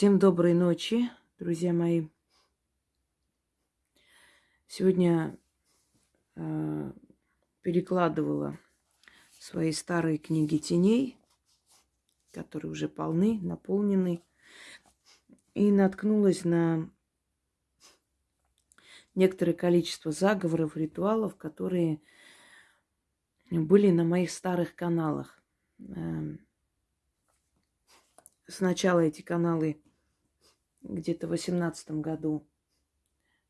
Всем доброй ночи, друзья мои. Сегодня э, перекладывала свои старые книги теней, которые уже полны, наполнены, и наткнулась на некоторое количество заговоров, ритуалов, которые были на моих старых каналах. Эм, сначала эти каналы где-то в восемнадцатом году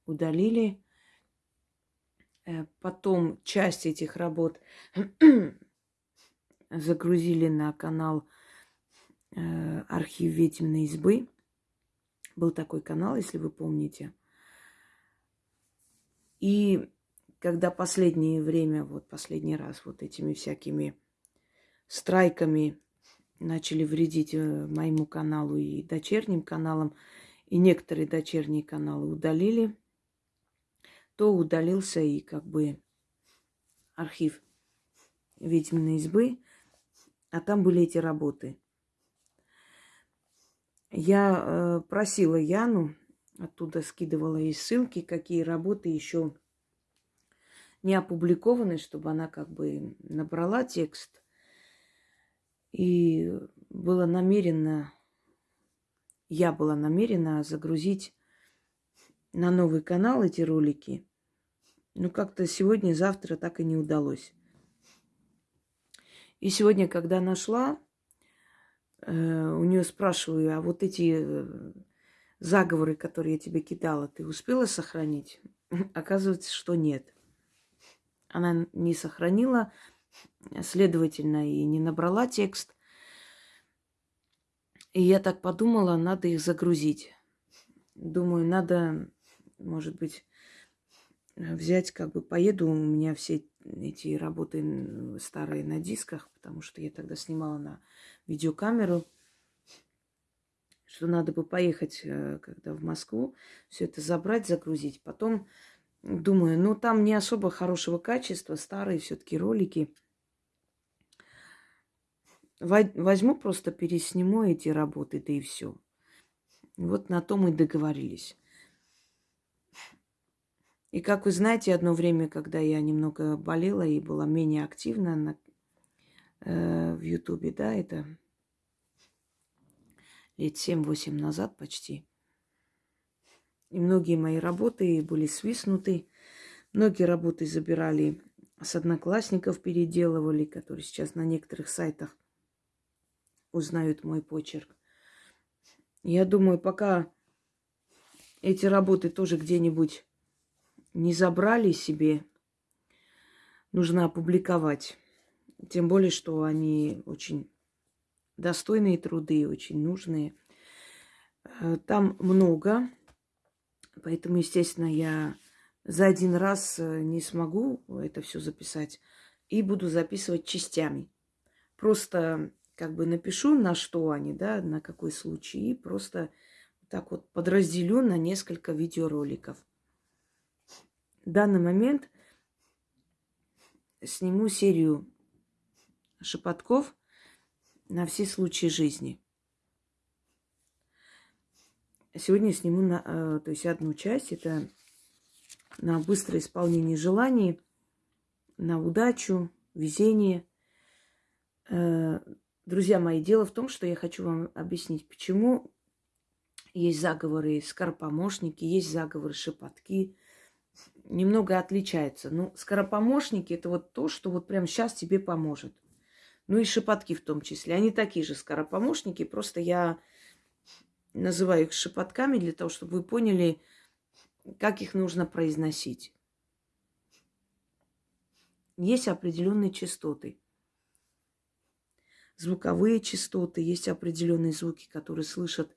удалили. Э, потом часть этих работ загрузили на канал э, архив ведьминой избы. Был такой канал, если вы помните. И когда последнее время, вот последний раз вот этими всякими страйками начали вредить э, моему каналу и дочерним каналам, и некоторые дочерние каналы удалили, то удалился и как бы архив ведьминой избы, а там были эти работы. Я э, просила Яну, оттуда скидывала ей ссылки, какие работы еще не опубликованы, чтобы она как бы набрала текст и было намерено, я была намерена загрузить на новый канал эти ролики. Но как-то сегодня, завтра так и не удалось. И сегодня, когда нашла, э, у нее спрашиваю, а вот эти э, заговоры, которые я тебе кидала, ты успела сохранить? Оказывается, что нет. Она не сохранила, следовательно, и не набрала текст. И я так подумала, надо их загрузить. Думаю, надо, может быть, взять, как бы поеду, у меня все эти работы старые на дисках, потому что я тогда снимала на видеокамеру, что надо бы поехать, э, когда в Москву, все это забрать, загрузить. Потом думаю, ну там не особо хорошего качества, старые все-таки ролики – Возьму, просто пересниму эти работы, да и все. Вот на том и договорились. И как вы знаете, одно время, когда я немного болела и была менее активна на, э, в Ютубе, да, это лет 7-8 назад почти. И многие мои работы были свистнуты. Многие работы забирали с одноклассников, переделывали, которые сейчас на некоторых сайтах узнают мой почерк. Я думаю, пока эти работы тоже где-нибудь не забрали себе, нужно опубликовать. Тем более, что они очень достойные труды, очень нужные. Э, там много, поэтому, естественно, я за один раз э, не смогу это все записать и буду записывать частями. Просто как бы напишу, на что они, да, на какой случай, и просто так вот подразделю на несколько видеороликов. В данный момент сниму серию шепотков на все случаи жизни. Сегодня сниму на, э, то есть одну часть, это на быстрое исполнение желаний, на удачу, везение, э, Друзья мои, дело в том, что я хочу вам объяснить, почему есть заговоры скоропомощники, есть заговоры шепотки. Немного отличаются. Ну, скоропомощники – это вот то, что вот прямо сейчас тебе поможет. Ну и шепотки в том числе. Они такие же скоропомощники, просто я называю их шепотками для того, чтобы вы поняли, как их нужно произносить. Есть определенные частоты – звуковые частоты, есть определенные звуки, которые слышат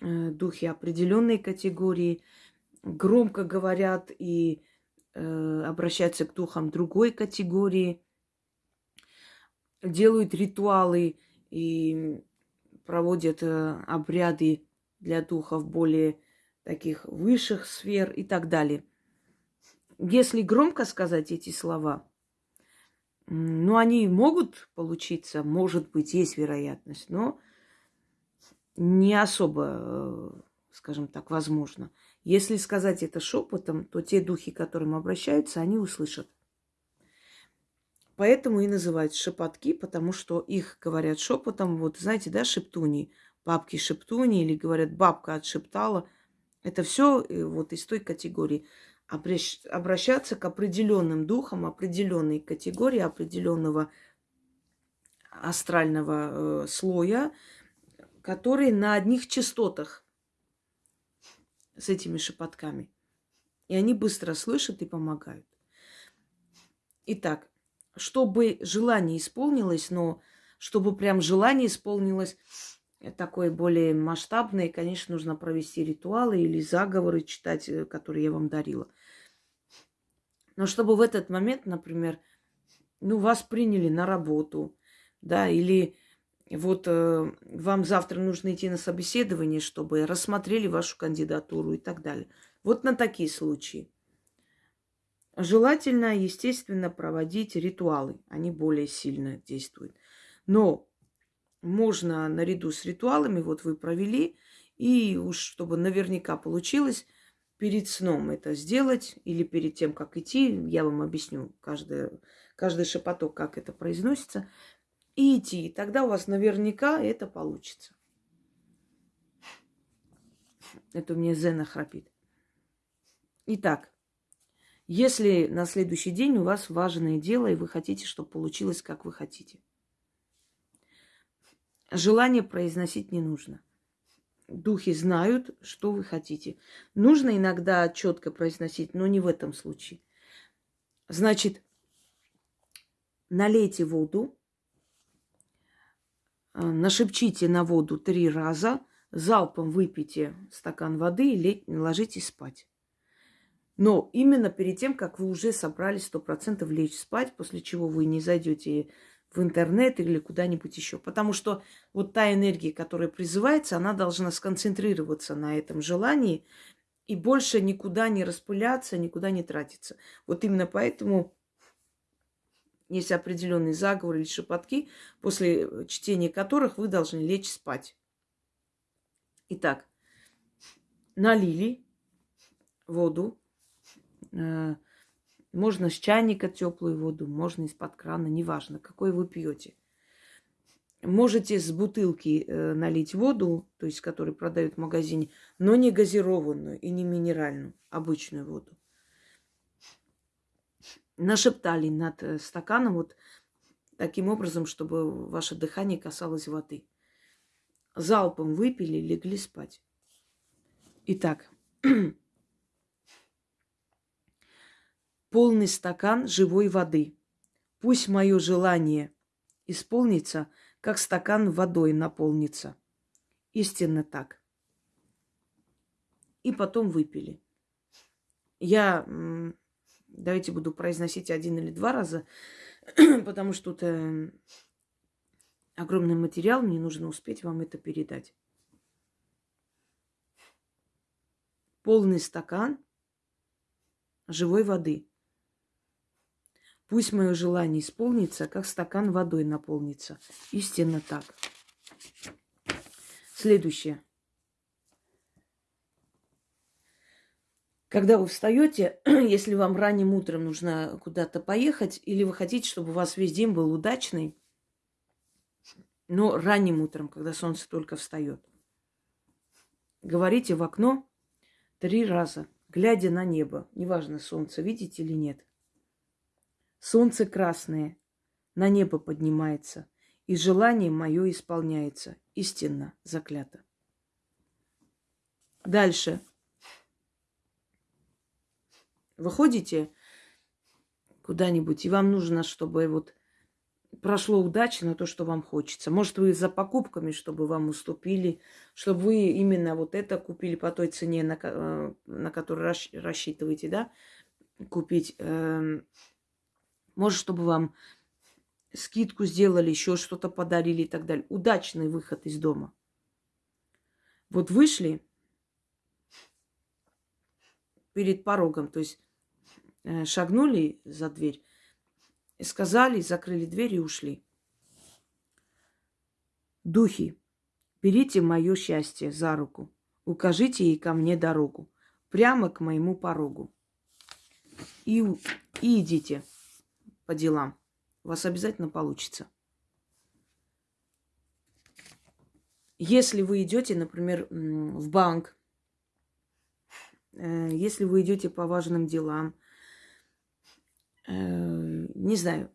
э, духи определенной категории, громко говорят и э, обращаются к духам другой категории, делают ритуалы и проводят э, обряды для духов более таких высших сфер и так далее. Если громко сказать эти слова – ну, они могут получиться, может быть, есть вероятность, но не особо, э, скажем так, возможно. Если сказать это шепотом, то те духи, к которым обращаются, они услышат. Поэтому и называют шепотки, потому что их говорят шепотом. Вот знаете, да, шептуни, бабки шептуни, или говорят, бабка отшептала. Это все э, вот из той категории. Обращаться к определенным духам, определенной категории, определенного астрального э, слоя, которые на одних частотах с этими шепотками. И они быстро слышат и помогают. Итак, чтобы желание исполнилось, но чтобы прям желание исполнилось такое более масштабное, конечно, нужно провести ритуалы или заговоры читать, э, которые я вам дарила. Но чтобы в этот момент, например, ну, вас приняли на работу, да, или вот э, вам завтра нужно идти на собеседование, чтобы рассмотрели вашу кандидатуру и так далее. Вот на такие случаи. Желательно, естественно, проводить ритуалы. Они более сильно действуют. Но можно наряду с ритуалами, вот вы провели, и уж чтобы наверняка получилось, перед сном это сделать или перед тем, как идти, я вам объясню каждый, каждый шепоток, как это произносится, и идти. Тогда у вас наверняка это получится. Это у меня Зена храпит. Итак, если на следующий день у вас важное дело, и вы хотите, чтобы получилось, как вы хотите. Желание произносить не нужно. Духи знают, что вы хотите. Нужно иногда четко произносить, но не в этом случае. Значит, налейте воду, э, нашепчите на воду три раза, залпом выпейте стакан воды и ложитесь спать. Но именно перед тем, как вы уже собрались сто процентов лечь спать, после чего вы не зайдете в интернет или куда-нибудь еще. Потому что вот та энергия, которая призывается, она должна сконцентрироваться на этом желании и больше никуда не распыляться, никуда не тратиться. Вот именно поэтому есть определенные заговоры или шепотки, после чтения которых вы должны лечь спать. Итак, налили воду, можно с чайника теплую воду, можно из-под крана, неважно, какой вы пьете. Можете с бутылки э, налить воду, то есть которую продают в магазине, но не газированную и не минеральную, обычную воду. Нашептали над э, стаканом вот таким образом, чтобы ваше дыхание касалось воды. Залпом выпили, легли спать. Итак, полный стакан живой воды. Пусть мое желание исполнится, как стакан водой наполнится. Истинно так. И потом выпили. Я, давайте буду произносить один или два раза, потому что это огромный материал, мне нужно успеть вам это передать. Полный стакан живой воды. Пусть мое желание исполнится, как стакан водой наполнится. Истинно так. Следующее. Когда вы встаете, если вам ранним утром нужно куда-то поехать, или вы хотите, чтобы у вас весь день был удачный, но ранним утром, когда солнце только встает, говорите в окно три раза, глядя на небо. Неважно, солнце видите или нет. Солнце красное на небо поднимается, и желание мое исполняется. Истинно заклято. Дальше. Выходите куда-нибудь, и вам нужно, чтобы вот прошло удачно то, что вам хочется. Может, вы за покупками, чтобы вам уступили, чтобы вы именно вот это купили по той цене, на, э, на которую рассчитываете, да, купить. Может, чтобы вам скидку сделали, еще что-то подарили и так далее. Удачный выход из дома. Вот вышли перед порогом, то есть э, шагнули за дверь, сказали, закрыли дверь и ушли. Духи, Берите мое счастье за руку. Укажите ей ко мне дорогу. Прямо к моему порогу. И, и идите по делам. У вас обязательно получится. Если вы идете, например, в банк, э, если вы идете по важным делам, э, не знаю,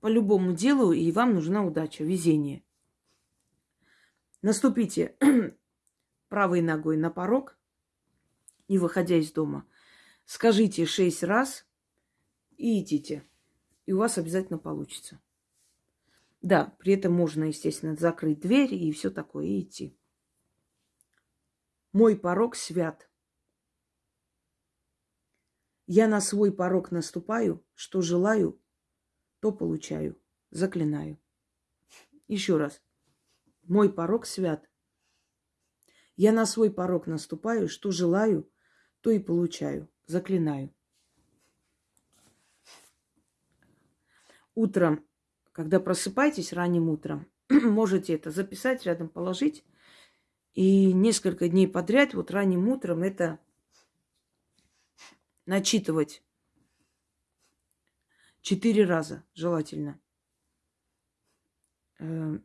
по любому делу, и вам нужна удача, везение. Наступите правой ногой на порог и, выходя из дома, скажите шесть раз и идите. И у вас обязательно получится. Да, при этом можно, естественно, закрыть дверь и все такое, и идти. Мой порог свят. Я на свой порог наступаю, что желаю, то получаю. Заклинаю. Еще раз. Мой порог свят. Я на свой порог наступаю, что желаю, то и получаю. Заклинаю. Утром когда просыпаетесь ранним утром, можете это записать, рядом положить. И несколько дней подряд, вот ранним утром, это начитывать четыре раза желательно. Э,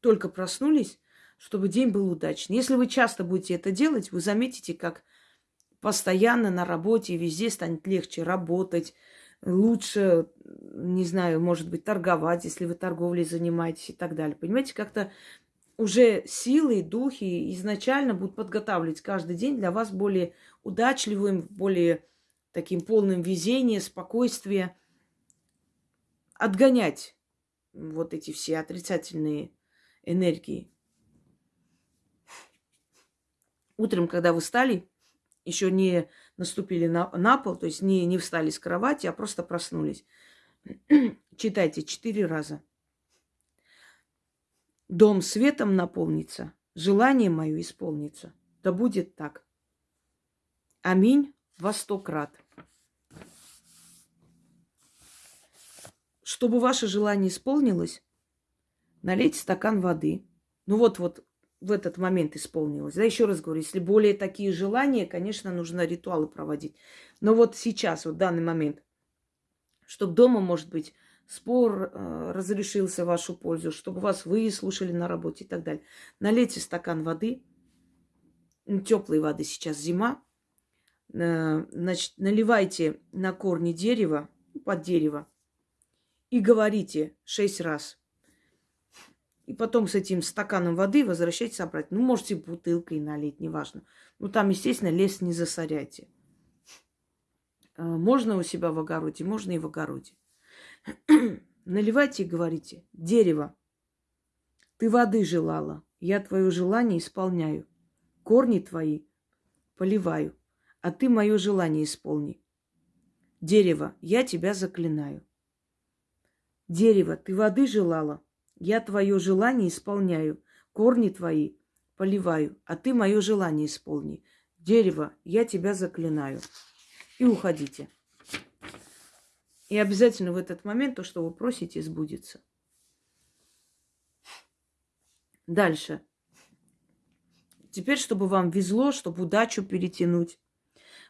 только проснулись, чтобы день был удачный. Если вы часто будете это делать, вы заметите, как постоянно на работе везде станет легче работать, лучше, не знаю, может быть, торговать, если вы торговлей занимаетесь и так далее. Понимаете, как-то уже силы, духи изначально будут подготавливать каждый день для вас более удачливым, более таким полным везения, спокойствия, отгонять вот эти все отрицательные энергии. Утром, когда вы встали, еще не наступили на, на пол, то есть не, не встали с кровати, а просто проснулись. Читайте четыре раза. Дом светом наполнится, желание мое исполнится. Да будет так. Аминь во сто крат. Чтобы ваше желание исполнилось, налейте стакан воды. Ну вот, вот в этот момент исполнилось. Да, еще раз говорю, если более такие желания, конечно, нужно ритуалы проводить. Но вот сейчас, вот в данный момент, чтобы дома, может быть, спор э, разрешился в вашу пользу, чтобы вас выслушали на работе и так далее. Налейте стакан воды, теплой воды сейчас зима, э, значит, наливайте на корни дерева, под дерево, и говорите шесть раз – и потом с этим стаканом воды возвращайтесь обратно. Ну, можете бутылкой налить, неважно. Ну, там, естественно, лес не засоряйте. А, можно у себя в огороде, можно и в огороде. Наливайте и говорите. Дерево, ты воды желала, я твое желание исполняю. Корни твои поливаю, а ты мое желание исполни. Дерево, я тебя заклинаю. Дерево, ты воды желала, я твое желание исполняю, корни твои поливаю, а ты мое желание исполни. Дерево, я тебя заклинаю. И уходите. И обязательно в этот момент то, что вы просите, сбудется. Дальше. Теперь, чтобы вам везло, чтобы удачу перетянуть.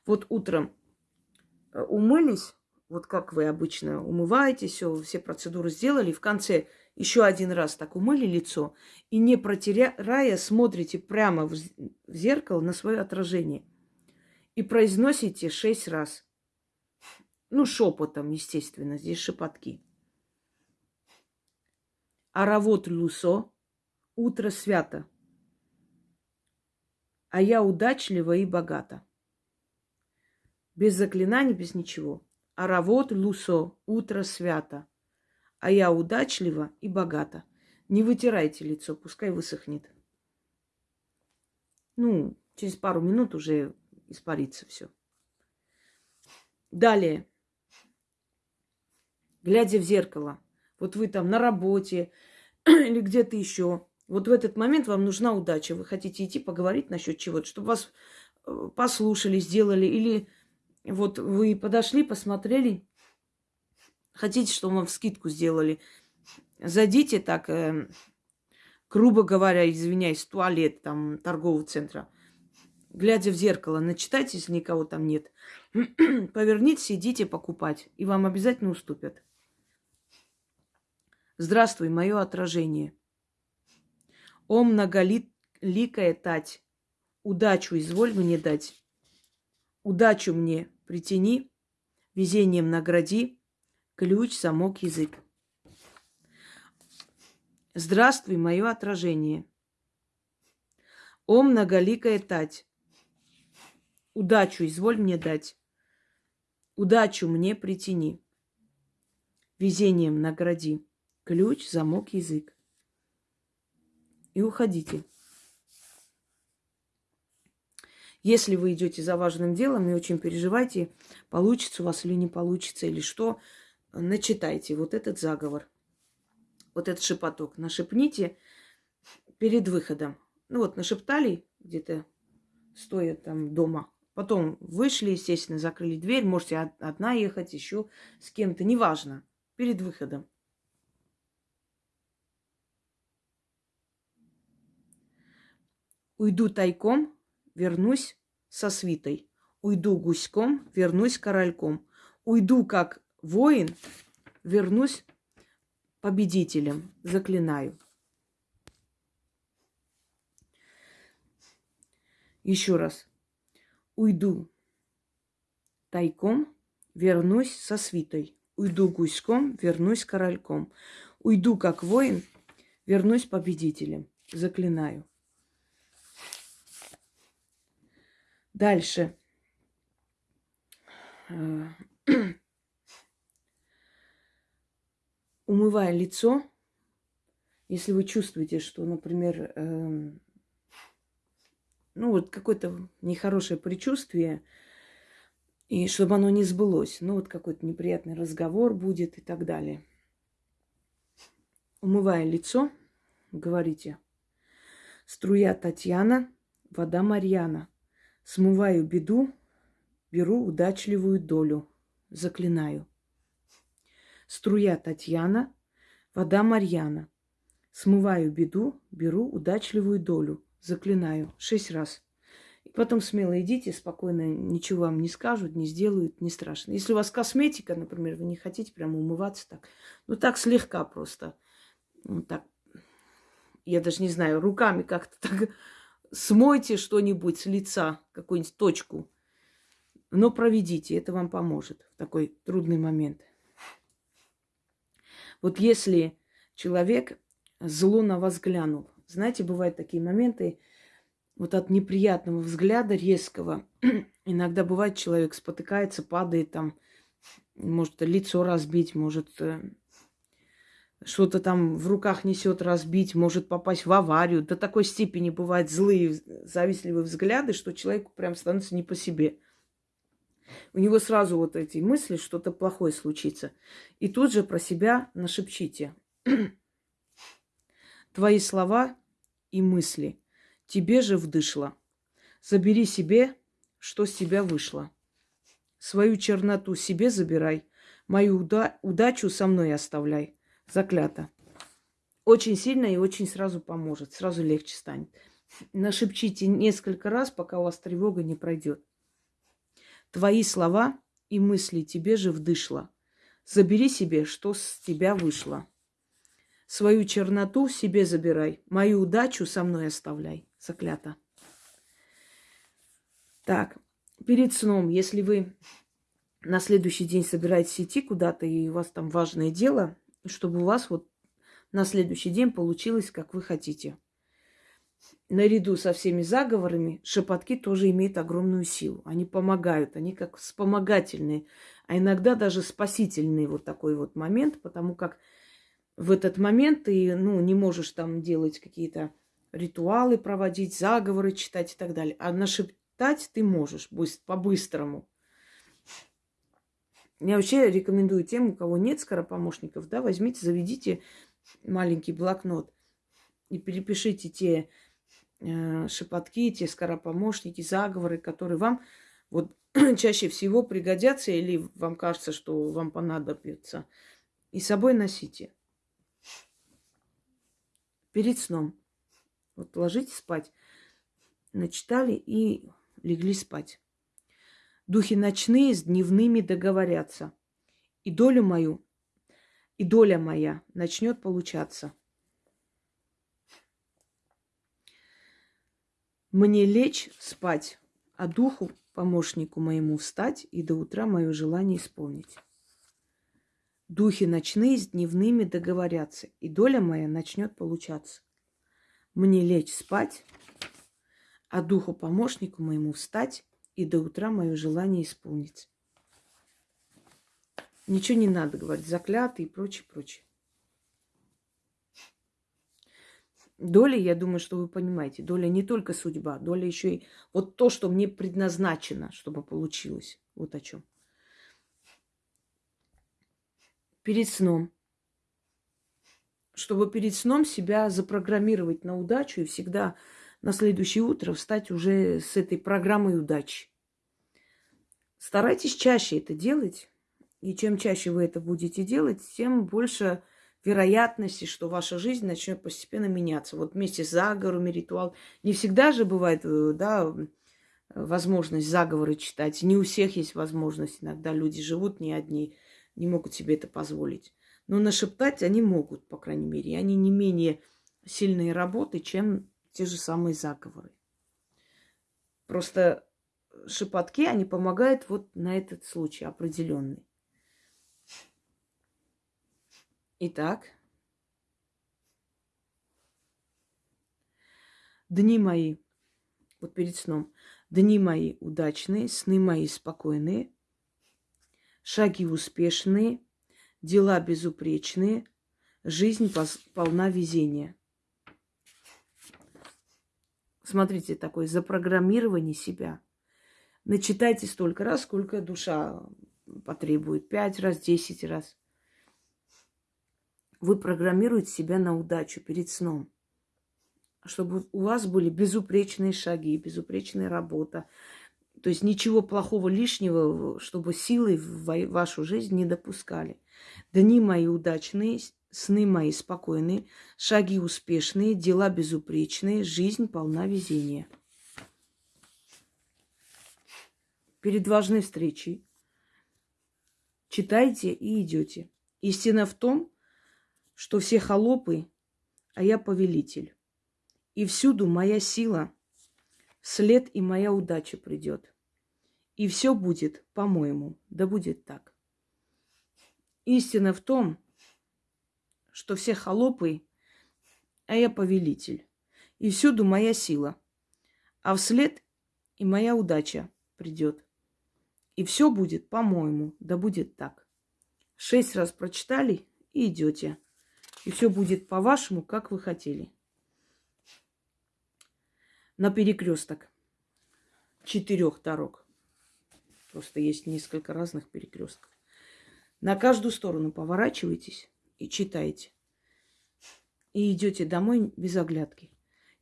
Вот утром э, умылись, вот как вы обычно умываетесь, все, все процедуры сделали, в конце еще один раз так умыли лицо и не протеряя смотрите прямо в зеркало на свое отражение и произносите шесть раз. Ну, шепотом, естественно, здесь шепотки. Аравот лусо, утро свято, а я удачлива и богата. Без заклинаний, без ничего. Аравот лусо, утро свято, а я удачлива и богата. Не вытирайте лицо, пускай высохнет. Ну, через пару минут уже испарится все. Далее. Глядя в зеркало. Вот вы там на работе или где-то еще. Вот в этот момент вам нужна удача. Вы хотите идти поговорить насчет чего-то, чтобы вас э, послушали, сделали. Или вот вы подошли, посмотрели, Хотите, чтобы вам скидку сделали? Зайдите так, э, грубо говоря, извиняюсь, туалет там торгового центра, глядя в зеркало, начитайтесь, никого там нет. Повернитесь, идите покупать, и вам обязательно уступят. Здравствуй, мое отражение. О, многоликая тать, удачу изволь мне дать. Удачу мне притяни, везением награди, ключ, замок, язык. Здравствуй, мое отражение. О, многоликая тать, удачу изволь мне дать. Удачу мне притяни, везением награди. Ключ, замок, язык. И уходите. Если вы идете за важным делом и очень переживаете, получится у вас или не получится, или что, начитайте вот этот заговор, вот этот шепоток. Нашепните перед выходом. Ну вот, нашептали где-то, стоя там дома. Потом вышли, естественно, закрыли дверь. Можете одна ехать, еще с кем-то, неважно. Перед выходом. Уйду тайком, вернусь со свитой. Уйду гуськом, вернусь корольком. Уйду как воин, вернусь победителем. Заклинаю. Еще раз. Уйду тайком, вернусь со свитой. Уйду гуськом, вернусь корольком. Уйду как воин, вернусь победителем. Заклинаю. Дальше. Э, умывая лицо, если вы чувствуете, что, например, э, ну вот какое-то нехорошее предчувствие, и чтобы оно не сбылось, ну вот какой-то неприятный разговор будет и так далее. Умывая лицо, говорите, струя Татьяна, вода Марьяна – Смываю беду, беру удачливую долю. Заклинаю. Струя Татьяна, вода Марьяна. Смываю беду, беру удачливую долю. Заклинаю. Шесть раз. И потом смело идите, спокойно, ничего вам не скажут, не сделают, не страшно. Если у вас косметика, например, вы не хотите прямо умываться так, ну так слегка просто, ну так, я даже не знаю, руками как-то так смойте что-нибудь с лица, какую-нибудь точку. Но проведите, это вам поможет в такой трудный момент. Вот если человек зло на вас глянул, знаете, бывают такие моменты, вот от неприятного взгляда резкого, иногда бывает, человек спотыкается, падает там, может лицо разбить, может э, что-то там в руках несет разбить, может попасть в аварию. До такой степени бывают злые, завистливые взгляды, что человеку прям становится не по себе. У него сразу вот эти мысли, что-то плохое случится. И тут же про себя нашепчите. Твои слова и мысли тебе же вдышло. Забери себе, что с тебя вышло. Свою черноту себе забирай, мою уда- удачу со мной оставляй заклято. Очень сильно и очень сразу поможет, сразу легче станет. Нашепчите несколько раз, пока у вас тревога не пройдет. Твои слова и мысли тебе же вдышло. Забери себе, что с тебя вышло. Свою черноту себе забирай, мою удачу со мной оставляй. Заклято. Так, перед сном, если вы на следующий день собираетесь идти куда-то, и у вас там важное дело, чтобы у вас вот на следующий день получилось, как вы хотите. Наряду со всеми заговорами шепотки тоже имеют огромную силу. Они помогают, они как вспомогательные, а иногда даже спасительный вот такой вот момент, потому как в этот момент ты ну, не можешь там делать какие-то ритуалы проводить, заговоры читать и так далее. А нашептать ты можешь по-быстрому. Я вообще рекомендую тем, у кого нет скоропомощников, да, возьмите, заведите маленький блокнот и перепишите те шепотки, те скоропомощники, заговоры, которые вам вот чаще всего пригодятся или вам кажется, что вам понадобится. И с собой носите. перед сном. Вот ложитесь спать, начитали и легли спать. Духи ночные с дневными договорятся. И долю мою, и доля моя начнет получаться. Мне лечь спать, а духу, помощнику моему, встать и до утра мое желание исполнить. Духи ночные с дневными договорятся, и доля моя начнет получаться. Мне лечь спать, а духу помощнику моему встать и до утра мое желание исполнится. Ничего не надо говорить, заклятый и прочее, прочее. Доля, я думаю, что вы понимаете, доля не только судьба, доля еще и вот то, что мне предназначено, чтобы получилось. Вот о чем. Перед сном. Чтобы перед сном себя запрограммировать на удачу и всегда на следующее утро встать уже с этой программой удачи. Старайтесь чаще это делать. И чем чаще вы это будете делать, тем больше вероятности, что ваша жизнь начнет постепенно меняться. Вот вместе с заговорами, ритуал. Не всегда же бывает, э, да, возможность заговоры читать. Не у всех есть возможность. Иногда люди живут не одни, не могут себе это позволить. Но нашептать они могут, по крайней мере. И они не менее сильные работы, чем те же самые заговоры. Просто шепотки, они помогают вот на этот случай определенный. Итак, дни мои, вот перед сном, дни мои удачные, сны мои спокойные, шаги успешные, дела безупречные, жизнь полна везения. Смотрите, такое запрограммирование себя. Начитайте столько раз, сколько душа потребует. Пять раз, десять раз вы программируете себя на удачу перед сном. Чтобы у вас были безупречные шаги, безупречная работа. То есть ничего плохого лишнего, чтобы силы в вашу жизнь не допускали. Дни мои удачные, сны мои спокойные, шаги успешные, дела безупречные, жизнь полна везения. Перед важной встречей читайте и идете. Истина в том, что все холопы, а я повелитель. И всюду моя сила, след и моя удача придет. И все будет, по-моему, да будет так. Истина в том, что все холопы, а я повелитель. И всюду моя сила, а вслед и моя удача придет. И все будет, по-моему, да будет так. Шесть раз прочитали и идете. И все будет по-вашему, как вы хотели. На перекресток четырех дорог. Просто есть несколько разных перекрестков. На каждую сторону поворачивайтесь и читайте. И идете домой без оглядки.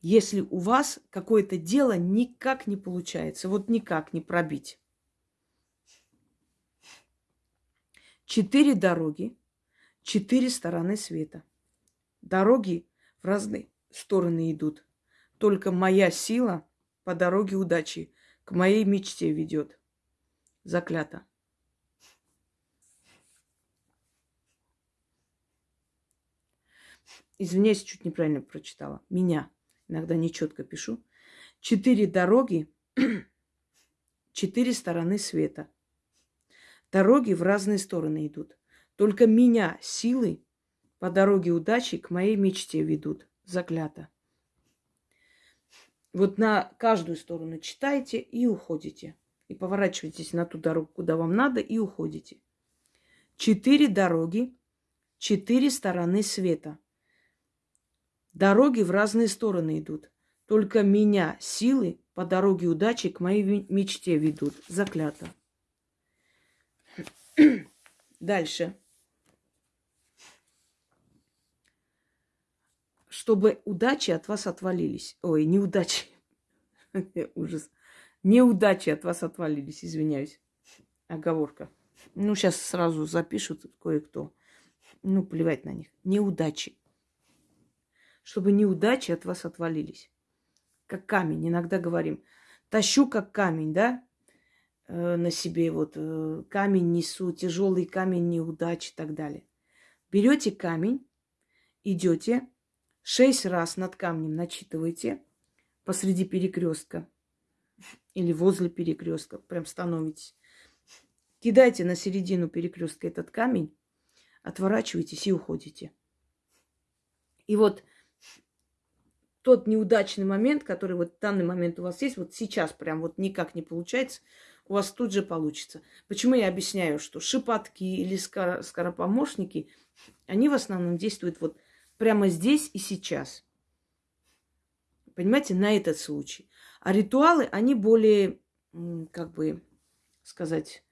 Если у вас какое-то дело никак не получается, вот никак не пробить. Четыре дороги, четыре стороны света – Дороги в разные стороны идут. Только моя сила по дороге удачи к моей мечте ведет. Заклято. Извиняюсь, чуть неправильно прочитала. Меня. Иногда нечетко пишу. Четыре дороги, четыре стороны света. Дороги в разные стороны идут. Только меня силы по дороге удачи к моей мечте ведут. Заклято. Вот на каждую сторону читайте и уходите. И поворачивайтесь на ту дорогу, куда вам надо, и уходите. Четыре дороги, четыре стороны света. Дороги в разные стороны идут. Только меня силы по дороге удачи к моей мечте ведут. Заклято. Дальше. Чтобы удачи от вас отвалились. Ой, неудачи. Ужас. Неудачи от вас отвалились, извиняюсь. Оговорка. Ну, сейчас сразу запишут кое-кто. Ну, плевать на них. Неудачи. чтобы неудачи от вас отвалились. Как камень, иногда говорим. Тащу как камень, да, э, на себе вот э, камень несу, тяжелый камень неудачи и так далее. Берете камень, идете, шесть раз над камнем начитываете посреди перекрестка или возле перекрестка, прям становитесь. Кидайте на середину перекрестка этот камень, отворачиваетесь и уходите. И вот тот неудачный момент, который вот в данный момент у вас есть, вот сейчас прям вот никак не получается, у вас тут же получится. Почему я объясняю, что шипатки или скоропомощники, они в основном действуют вот прямо здесь и сейчас. Понимаете, на этот случай. А ритуалы, они более, как бы сказать,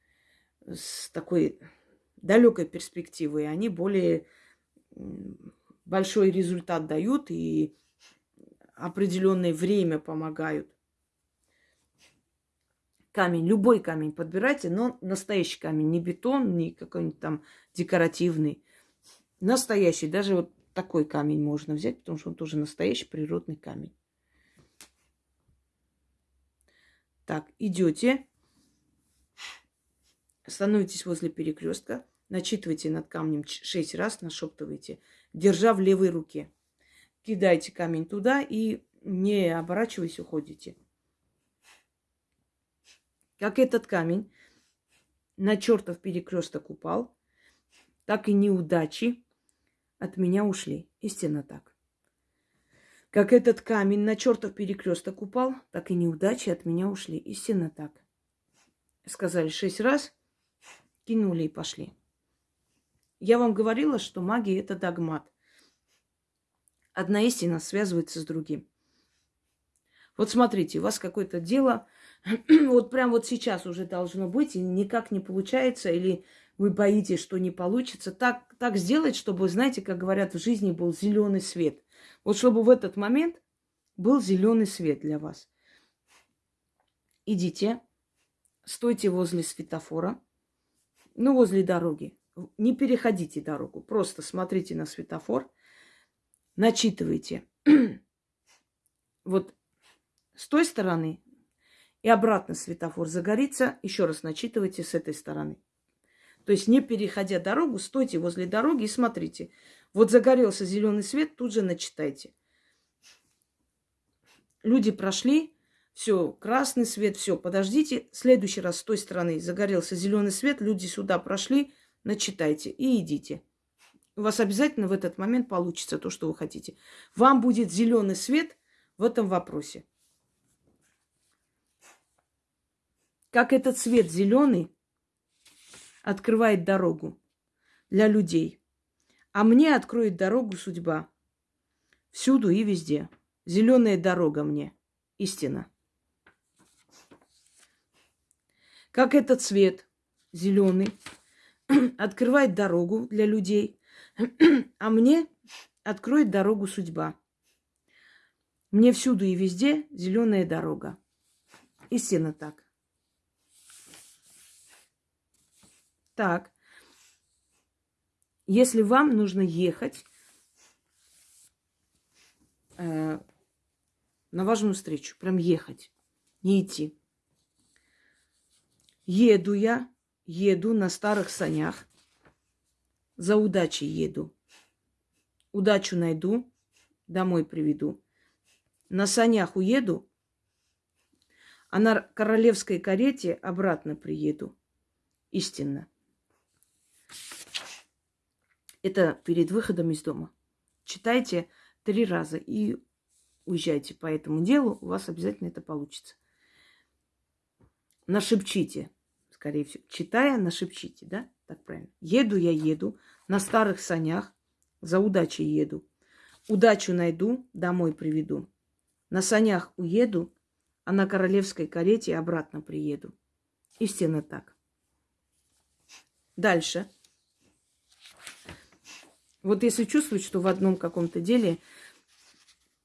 с такой далекой перспективой, они более большой результат дают и определенное время помогают. Камень, любой камень подбирайте, но настоящий камень, не бетон, не какой-нибудь там декоративный. Настоящий, даже вот такой камень можно взять, потому что он тоже настоящий природный камень. Так, идете, становитесь возле перекрестка, начитывайте над камнем шесть раз, нашептывайте, держа в левой руке. Кидайте камень туда и не оборачиваясь, уходите. Как этот камень на чертов перекресток упал, так и неудачи от меня ушли. Истинно так. Как этот камень на чертов перекресток упал, так и неудачи от меня ушли. Истинно так. Сказали шесть раз, кинули и пошли. Я вам говорила, что магия это догмат. Одна истина связывается с другим. Вот смотрите, у вас какое-то дело, вот прям вот сейчас уже должно быть, и никак не получается, или вы боитесь, что не получится. Так, так сделать, чтобы, знаете, как говорят, в жизни был зеленый свет. Вот чтобы в этот момент был зеленый свет для вас. Идите, стойте возле светофора, ну, возле дороги. Не переходите дорогу, просто смотрите на светофор, начитывайте. вот с той стороны и обратно светофор загорится, еще раз начитывайте с этой стороны. То есть не переходя дорогу, стойте возле дороги и смотрите. Вот загорелся зеленый свет, тут же начитайте. Люди прошли, все, красный свет, все, подождите. Следующий раз с той стороны загорелся зеленый свет, люди сюда прошли, начитайте и идите. У вас обязательно в этот момент получится то, что вы хотите. Вам будет зеленый свет в этом вопросе. Как этот цвет зеленый открывает дорогу для людей. А мне откроет дорогу судьба. Всюду и везде. Зеленая дорога мне. Истина. Как этот цвет зеленый открывает дорогу для людей, а мне откроет дорогу судьба. Мне всюду и везде зеленая дорога. Истинно так. Так, если вам нужно ехать э, на важную встречу, прям ехать, не идти. Еду я, еду на старых санях, за удачей еду. Удачу найду, домой приведу. На санях уеду, а на королевской карете обратно приеду. Истинно. Это перед выходом из дома. Читайте три раза и уезжайте по этому делу, у вас обязательно это получится. Нашепчите, скорее всего. Читая, нашепчите, да? Так правильно. Еду я еду на старых санях, за удачей еду. Удачу найду, домой приведу. На санях уеду, а на королевской карете обратно приеду. Истинно так. Дальше. Вот если чувствуете, что в одном каком-то деле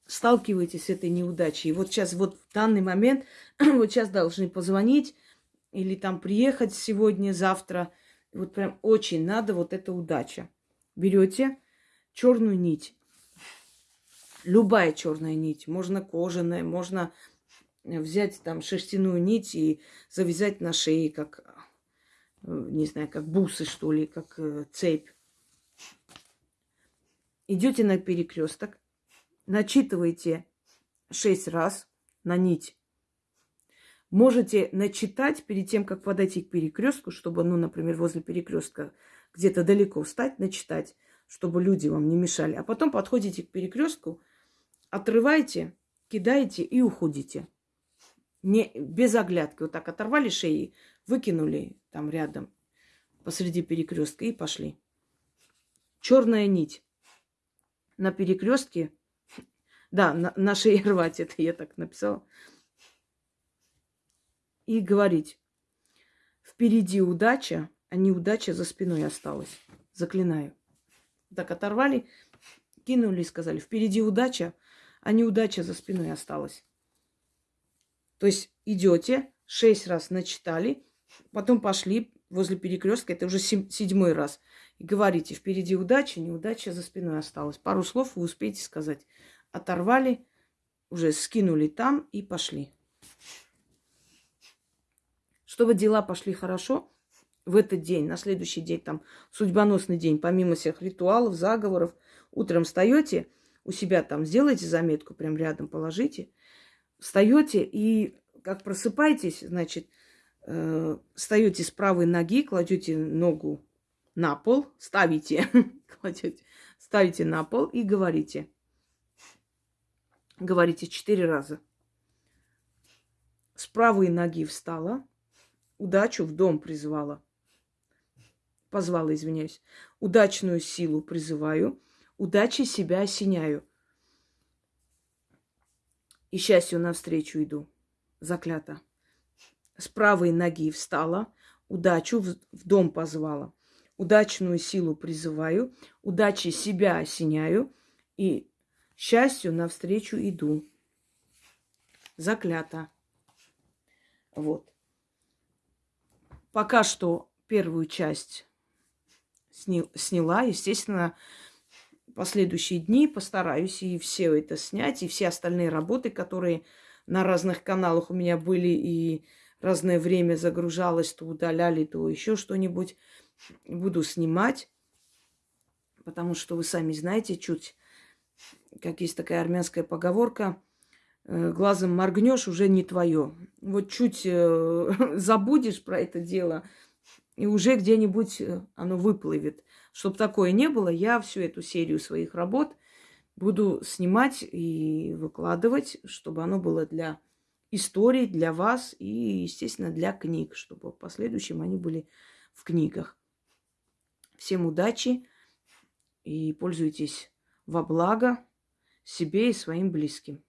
сталкиваетесь с этой неудачей, и вот сейчас, вот в данный момент, вот сейчас должны позвонить или там приехать сегодня, завтра, вот прям очень надо вот эта удача. Берете черную нить, Любая черная нить. Можно кожаная, можно взять там шерстяную нить и завязать на шее, как, э, не знаю, как бусы, что ли, как э, цепь. Идете на перекресток, начитываете шесть раз на нить. Можете начитать перед тем, как подойти к перекрестку, чтобы, ну, например, возле перекрестка где-то далеко встать, начитать, чтобы люди вам не мешали. А потом подходите к перекрестку, отрываете, кидаете и уходите. Не, без оглядки. Вот так оторвали шеи, выкинули там рядом посреди перекрестка и пошли. Черная нить на перекрестке. Да, на, на шее рвать, это я так написала. И говорить, впереди удача, а неудача за спиной осталась. Заклинаю. Так оторвали, кинули и сказали, впереди удача, а неудача за спиной осталась. То есть идете, шесть раз начитали, потом пошли возле перекрестка, это уже седьмой раз, и говорите, впереди удача, неудача за спиной осталась. Пару слов вы успеете сказать. Оторвали, уже скинули там и пошли. Чтобы дела пошли хорошо, в этот день, на следующий день, там, судьбоносный день, помимо всех ритуалов, заговоров, утром встаете, у себя там сделайте заметку, прям рядом положите, встаете и как просыпаетесь, значит, э, встаете с правой ноги, кладете ногу на пол, ставите, кладете, ставите на пол и говорите. Говорите четыре раза. С правой ноги встала, удачу в дом призвала. Позвала, извиняюсь. Удачную силу призываю, удачи себя осеняю и счастью навстречу иду. Заклято. С правой ноги встала, удачу в, в дом позвала. Удачную силу призываю, удачи себя осеняю и счастью навстречу иду. Заклято. Вот. Пока что первую часть сняла. Естественно, последующие дни постараюсь и все это снять, и все остальные работы, которые на разных каналах у меня были, и разное время загружалось, то удаляли, то еще что-нибудь, буду снимать, потому что вы сами знаете, чуть, как есть такая армянская поговорка, э, глазом моргнешь, уже не твое. Вот чуть э, забудешь про это дело, и уже где-нибудь э, оно выплывет. Чтобы такое не было, я всю эту серию своих работ буду снимать и выкладывать, чтобы оно было для истории, для вас и, естественно, для книг, чтобы в последующем они были в книгах. Всем удачи и пользуйтесь во благо себе и своим близким.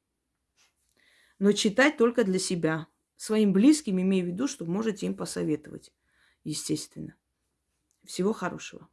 Но читать только для себя. Своим близким имею в виду, что можете им посоветовать, естественно. Всего хорошего.